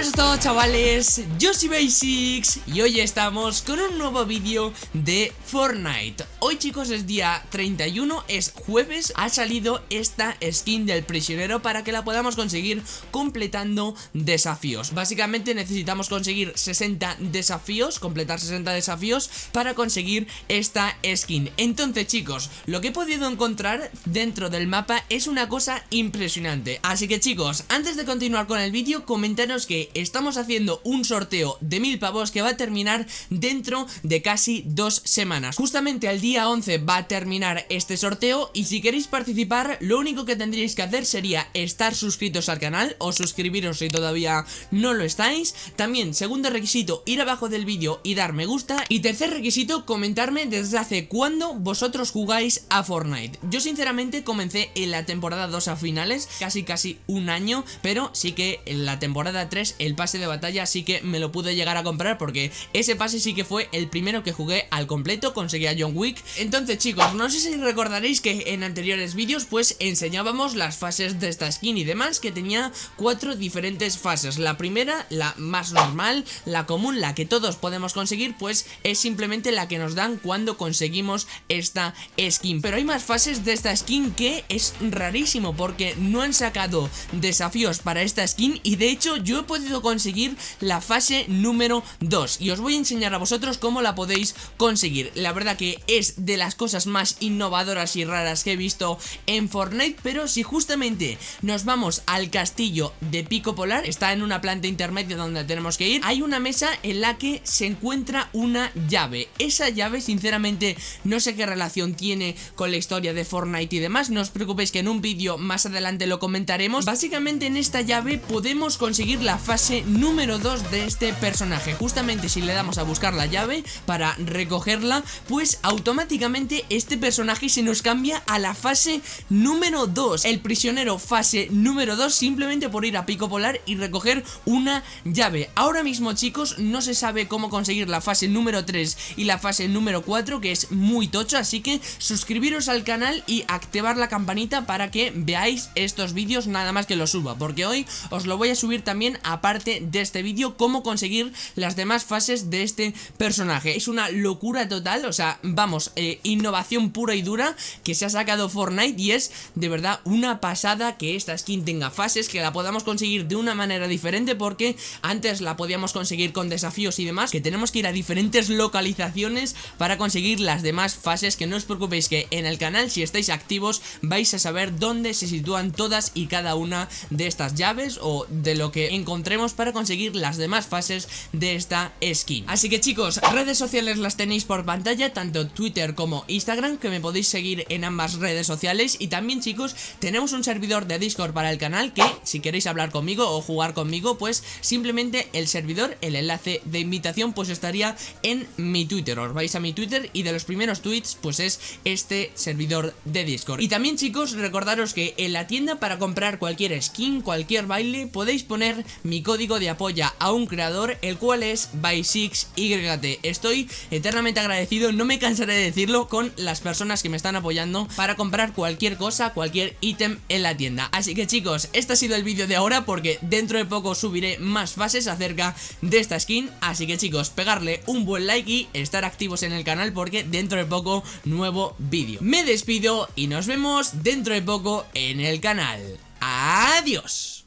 buenas a todos chavales, yo soy Basics y hoy estamos con un nuevo vídeo de Fortnite. Hoy chicos es día 31, es jueves, ha salido esta skin del prisionero para que la podamos conseguir completando desafíos. Básicamente necesitamos conseguir 60 desafíos, completar 60 desafíos para conseguir esta skin. Entonces chicos, lo que he podido encontrar dentro del mapa es una cosa impresionante. Así que chicos, antes de continuar con el vídeo, comentaros que estamos haciendo un sorteo de mil pavos que va a terminar dentro de casi dos semanas. Justamente al día 11 va a terminar este sorteo y si queréis participar lo único que tendríais que hacer sería estar suscritos al canal o suscribiros si todavía no lo estáis. También segundo requisito ir abajo del vídeo y dar me gusta. Y tercer requisito comentarme desde hace cuándo vosotros jugáis a Fortnite. Yo sinceramente comencé en la temporada 2 a finales, casi casi un año pero sí que en la temporada 3 el pase de batalla sí que me lo pude llegar a comprar porque ese pase sí que fue el primero que jugué al completo, conseguí a John Wick. Entonces chicos, no sé si recordaréis que en anteriores vídeos pues enseñábamos las fases de esta skin y demás que tenía cuatro diferentes fases. La primera, la más normal, la común, la que todos podemos conseguir pues es simplemente la que nos dan cuando conseguimos esta skin. Pero hay más fases de esta skin que es rarísimo porque no han sacado desafíos para esta skin y de hecho yo he podido conseguir la fase número 2 y os voy a enseñar a vosotros cómo la podéis conseguir. La verdad que es de las cosas más innovadoras y raras que he visto en Fortnite, pero si justamente nos vamos al castillo de Pico Polar, está en una planta intermedia donde tenemos que ir, hay una mesa en la que se encuentra una llave. Esa llave sinceramente no sé qué relación tiene con la historia de Fortnite y demás, no os preocupéis que en un vídeo más adelante lo comentaremos. Básicamente en esta llave podemos conseguir la fase número 2 de este personaje. Justamente si le damos a buscar la llave para recogerla Pues automáticamente este personaje se nos cambia a la fase número 2 El prisionero fase número 2 simplemente por ir a Pico Polar y recoger una llave. Ahora mismo chicos no se sabe cómo conseguir la fase número 3 y la fase número 4 que es muy tocho Así que suscribiros al canal y activar la campanita para que veáis estos vídeos nada más que los suba Porque hoy os lo voy a subir también aparte de este vídeo cómo conseguir las demás fases de este personaje. Es una locura total, o sea, vamos, eh, innovación pura y dura que se ha sacado Fortnite y es de verdad una pasada que esta skin tenga fases, que la podamos conseguir de una manera diferente porque antes la podíamos conseguir con desafíos y demás, que tenemos que ir a diferentes localizaciones para conseguir las demás fases, que no os preocupéis que en el canal si estáis activos vais a saber dónde se sitúan todas y cada una de estas llaves o de lo que encontremos para conseguir las demás fases de esta skin. Así que chicos, redes sociales las tenéis por pantalla, tanto Twitter como Instagram Que me podéis seguir en ambas redes sociales. Y también chicos, tenemos un servidor de Discord para el canal Que si queréis hablar conmigo o jugar conmigo Pues simplemente el servidor, el enlace de invitación Pues estaría en mi Twitter. Os vais a mi Twitter y de los primeros tweets Pues es este servidor de Discord. Y también chicos, recordaros que en la tienda para comprar cualquier skin, cualquier baile Podéis poner código de apoya a un creador, el cual es by6YT. Estoy eternamente agradecido, no me cansaré de decirlo, con las personas que me están apoyando para comprar cualquier cosa, cualquier ítem en la tienda. Así que chicos, este ha sido el vídeo de ahora porque dentro de poco subiré más fases acerca de esta skin. Así que chicos, pegarle un buen like y estar activos en el canal porque dentro de poco nuevo vídeo. Me despido y nos vemos dentro de poco en el canal. Adiós.